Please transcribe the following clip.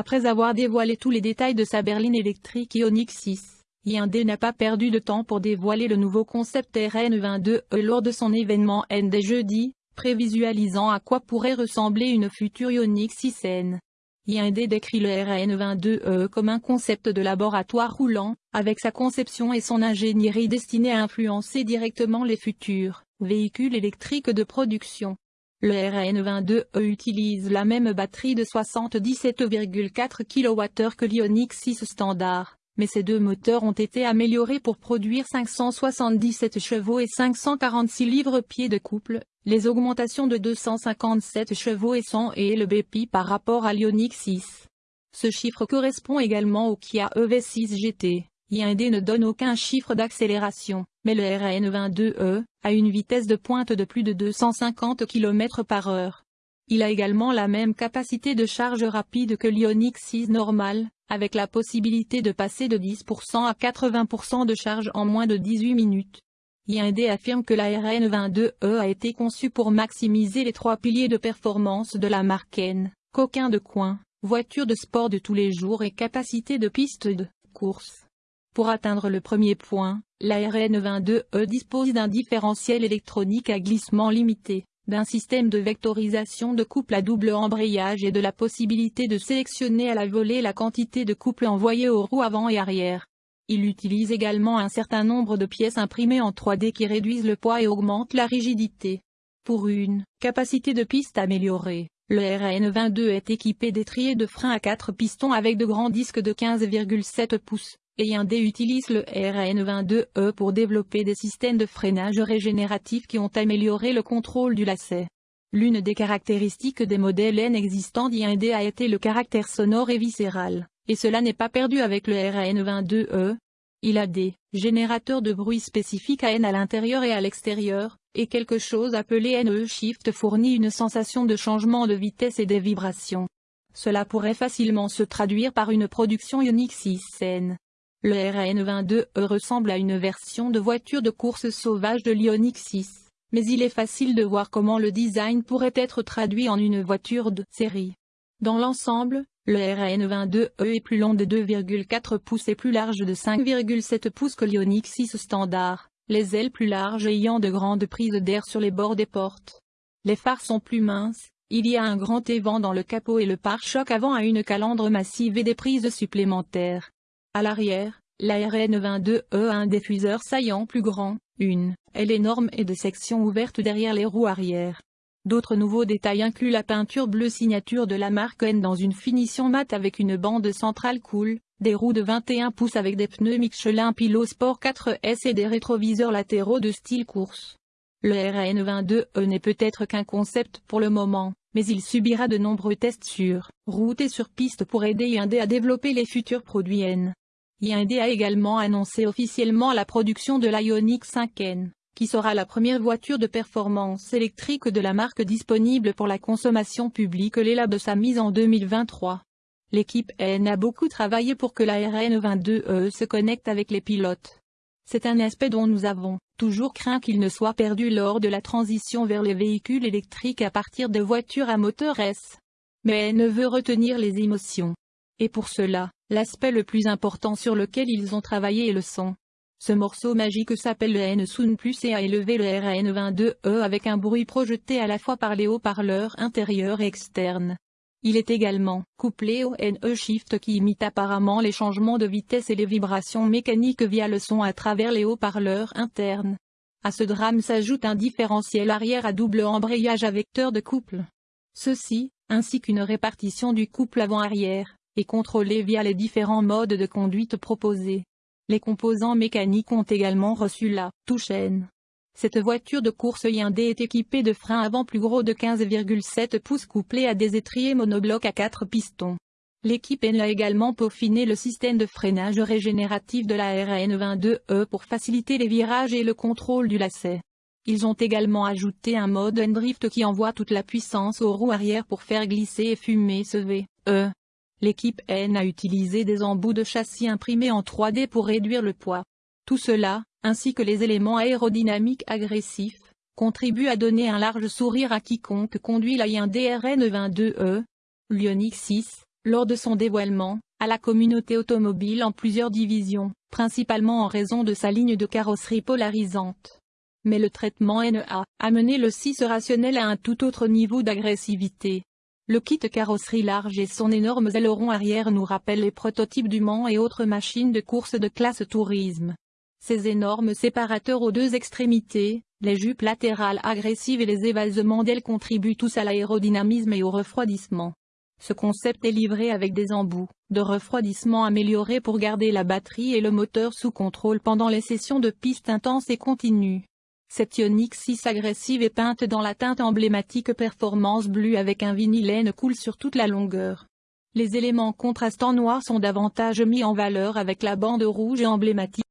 Après avoir dévoilé tous les détails de sa berline électrique Ioniq 6, Hyundai n'a pas perdu de temps pour dévoiler le nouveau concept RN22E lors de son événement ND jeudi, prévisualisant à quoi pourrait ressembler une future Ioniq 6N. Hyundai décrit le RN22E comme un concept de laboratoire roulant, avec sa conception et son ingénierie destinée à influencer directement les futurs véhicules électriques de production. Le RN22E utilise la même batterie de 77,4 kWh que l'Ioniq 6 standard, mais ces deux moteurs ont été améliorés pour produire 577 chevaux et 546 livres-pieds de couple, les augmentations de 257 chevaux et 100 et le BP par rapport à l'Ioniq 6. Ce chiffre correspond également au Kia EV6 GT. Hyundai ne donne aucun chiffre d'accélération, mais le RN22E a une vitesse de pointe de plus de 250 km par heure. Il a également la même capacité de charge rapide que l'Ioniq 6 normal, avec la possibilité de passer de 10% à 80% de charge en moins de 18 minutes. Hyundai affirme que la RN22E a été conçue pour maximiser les trois piliers de performance de la marque N, coquin de coin, voiture de sport de tous les jours et capacité de piste de course. Pour atteindre le premier point, la RN22E dispose d'un différentiel électronique à glissement limité, d'un système de vectorisation de couple à double embrayage et de la possibilité de sélectionner à la volée la quantité de couple envoyée aux roues avant et arrière. Il utilise également un certain nombre de pièces imprimées en 3D qui réduisent le poids et augmentent la rigidité. Pour une capacité de piste améliorée, le RN22 est équipé d'étriers de frein à 4 pistons avec de grands disques de 15,7 pouces, et Hyundai utilise le RN22E pour développer des systèmes de freinage régénératifs qui ont amélioré le contrôle du lacet. L'une des caractéristiques des modèles N existants d'Hyundai a été le caractère sonore et viscéral et cela n'est pas perdu avec le RN22E. Il a des générateurs de bruit spécifiques à N à l'intérieur et à l'extérieur, et quelque chose appelé NE Shift fournit une sensation de changement de vitesse et des vibrations. Cela pourrait facilement se traduire par une production Ioniq 6N. Le RN22E ressemble à une version de voiture de course sauvage de l'Ioniq 6, mais il est facile de voir comment le design pourrait être traduit en une voiture de série. Dans l'ensemble, le RN22E est plus long de 2,4 pouces et plus large de 5,7 pouces que l'Ioniq 6 standard, les ailes plus larges ayant de grandes prises d'air sur les bords des portes. Les phares sont plus minces, il y a un grand évent dans le capot et le pare-choc avant a une calandre massive et des prises supplémentaires. À l'arrière, la RN22E a un diffuseur saillant plus grand, une aile énorme et de sections ouvertes derrière les roues arrière. D'autres nouveaux détails incluent la peinture bleue signature de la marque N dans une finition mate avec une bande centrale cool, des roues de 21 pouces avec des pneus Michelin Pilot Sport 4S et des rétroviseurs latéraux de style course. Le RN22E n'est peut-être qu'un concept pour le moment, mais il subira de nombreux tests sur route et sur piste pour aider Hyundai à développer les futurs produits N. Hyundai a également annoncé officiellement la production de l'Ioniq 5N qui sera la première voiture de performance électrique de la marque disponible pour la consommation publique l'éla de sa mise en 2023. L'équipe N a beaucoup travaillé pour que la RN22E se connecte avec les pilotes. C'est un aspect dont nous avons toujours craint qu'il ne soit perdu lors de la transition vers les véhicules électriques à partir de voitures à moteur S. Mais N veut retenir les émotions. Et pour cela, l'aspect le plus important sur lequel ils ont travaillé est le son. Ce morceau magique s'appelle le N-Sound Plus et a élevé le RN22E avec un bruit projeté à la fois par les haut-parleurs intérieurs et externes. Il est également couplé au NE Shift qui imite apparemment les changements de vitesse et les vibrations mécaniques via le son à travers les haut-parleurs internes. À ce drame s'ajoute un différentiel arrière à double embrayage à vecteur de couple. Ceci, ainsi qu'une répartition du couple avant-arrière, est contrôlé via les différents modes de conduite proposés. Les composants mécaniques ont également reçu la touche N. Cette voiture de course Hyundai est équipée de freins avant plus gros de 15,7 pouces couplés à des étriers monoblocs à 4 pistons. L'équipe N a également peaufiné le système de freinage régénératif de la RN22E pour faciliter les virages et le contrôle du lacet. Ils ont également ajouté un mode N-Drift qui envoie toute la puissance aux roues arrière pour faire glisser et fumer ce V, E. L'équipe N a utilisé des embouts de châssis imprimés en 3D pour réduire le poids. Tout cela, ainsi que les éléments aérodynamiques agressifs, contribuent à donner un large sourire à quiconque conduit la Hyundai RN22E. L'Ioniq 6 lors de son dévoilement, à la communauté automobile en plusieurs divisions, principalement en raison de sa ligne de carrosserie polarisante. Mais le traitement NA a mené le 6 rationnel à un tout autre niveau d'agressivité. Le kit carrosserie large et son énorme aileron arrière nous rappellent les prototypes du Mans et autres machines de course de classe tourisme. Ces énormes séparateurs aux deux extrémités, les jupes latérales agressives et les évasements d'ailes contribuent tous à l'aérodynamisme et au refroidissement. Ce concept est livré avec des embouts de refroidissement améliorés pour garder la batterie et le moteur sous contrôle pendant les sessions de piste intenses et continues. Cette Ioniq 6 agressive est peinte dans la teinte emblématique Performance Blue avec un vinyle cool sur toute la longueur. Les éléments contrastants noirs sont davantage mis en valeur avec la bande rouge et emblématique